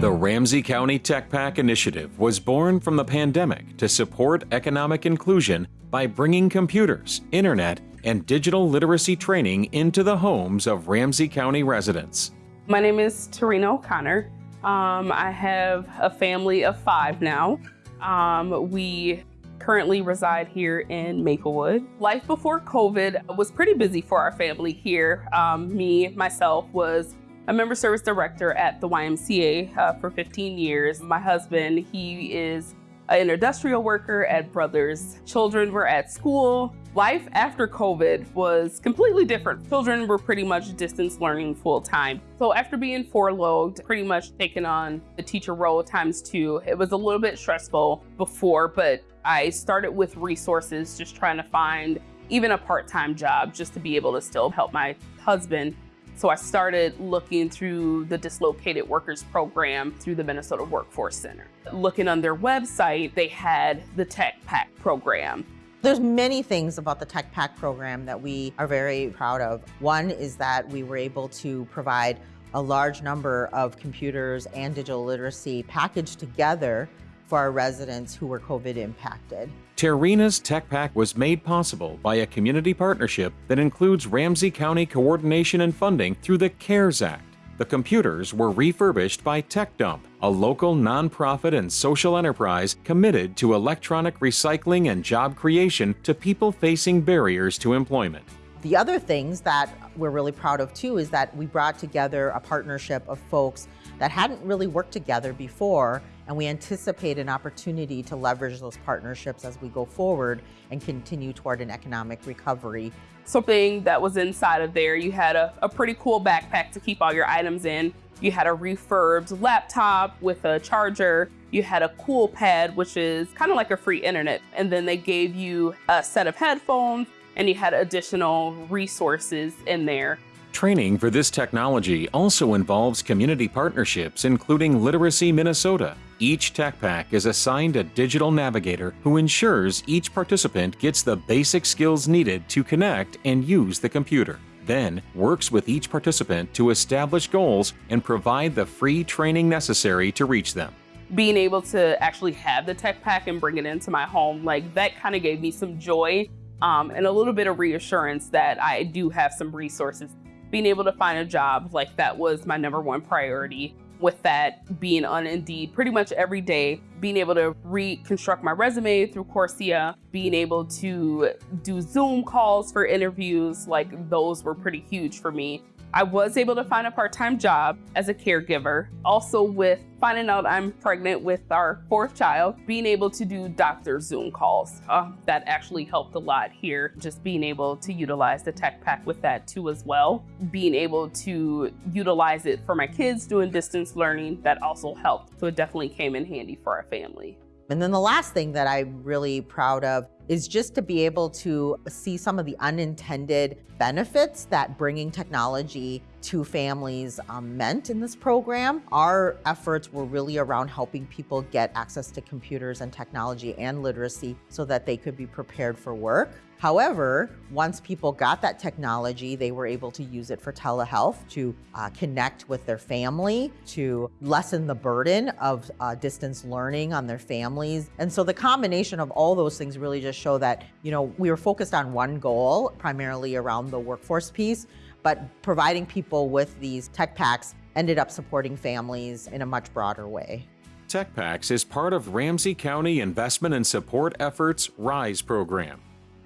The Ramsey County Tech Pack initiative was born from the pandemic to support economic inclusion by bringing computers, internet, and digital literacy training into the homes of Ramsey County residents. My name is Tarina O'Connor. Um, I have a family of five now. Um, we currently reside here in Maplewood. Life before COVID was pretty busy for our family here. Um, me, myself, was a member service director at the YMCA uh, for 15 years. My husband, he is an industrial worker at Brothers. Children were at school. Life after COVID was completely different. Children were pretty much distance learning full time. So after being furloughed, pretty much taking on the teacher role times two, it was a little bit stressful before, but I started with resources, just trying to find even a part-time job just to be able to still help my husband so I started looking through the Dislocated Workers Program through the Minnesota Workforce Center. Looking on their website, they had the Tech Pack program. There's many things about the Tech Pack program that we are very proud of. One is that we were able to provide a large number of computers and digital literacy packaged together for our residents who were COVID impacted. Tarina's Tech Pack was made possible by a community partnership that includes Ramsey County coordination and funding through the CARES Act. The computers were refurbished by TechDump, a local nonprofit and social enterprise committed to electronic recycling and job creation to people facing barriers to employment. The other things that we're really proud of too is that we brought together a partnership of folks that hadn't really worked together before and we anticipate an opportunity to leverage those partnerships as we go forward and continue toward an economic recovery. Something that was inside of there, you had a, a pretty cool backpack to keep all your items in. You had a refurbed laptop with a charger. You had a Coolpad, which is kind of like a free internet. And then they gave you a set of headphones and you had additional resources in there Training for this technology also involves community partnerships including Literacy Minnesota. Each Tech Pack is assigned a digital navigator who ensures each participant gets the basic skills needed to connect and use the computer. Then works with each participant to establish goals and provide the free training necessary to reach them being able to actually have the tech pack and bring it into my home, like that kind of gave me some joy um, and a little bit of reassurance that I do have some resources being able to find a job, like that was my number one priority. With that being on Indeed pretty much every day, being able to reconstruct my resume through Coursera, being able to do Zoom calls for interviews, like those were pretty huge for me. I was able to find a part-time job as a caregiver. Also with finding out I'm pregnant with our fourth child, being able to do doctor Zoom calls. Uh, that actually helped a lot here, just being able to utilize the tech pack with that too as well. Being able to utilize it for my kids doing distance learning, that also helped. So it definitely came in handy for our family. And then the last thing that I'm really proud of is just to be able to see some of the unintended benefits that bringing technology to families um, meant in this program. Our efforts were really around helping people get access to computers and technology and literacy so that they could be prepared for work. However, once people got that technology, they were able to use it for telehealth, to uh, connect with their family, to lessen the burden of uh, distance learning on their families. And so the combination of all those things really just show that, you know, we were focused on one goal, primarily around the workforce piece, but providing people with these tech packs ended up supporting families in a much broader way. Tech Packs is part of Ramsey County Investment and Support Efforts RISE program.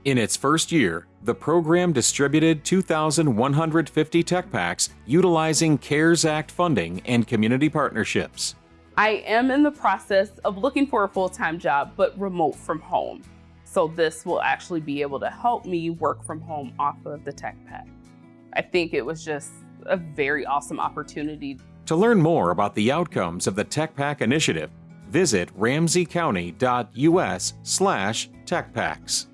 In its first year, the program distributed 2,150 tech packs utilizing CARES Act funding and community partnerships. I am in the process of looking for a full-time job, but remote from home. So this will actually be able to help me work from home off of the tech pack. I think it was just a very awesome opportunity. To learn more about the outcomes of the Tech Pack initiative, visit ramseycounty.us slash techpacks.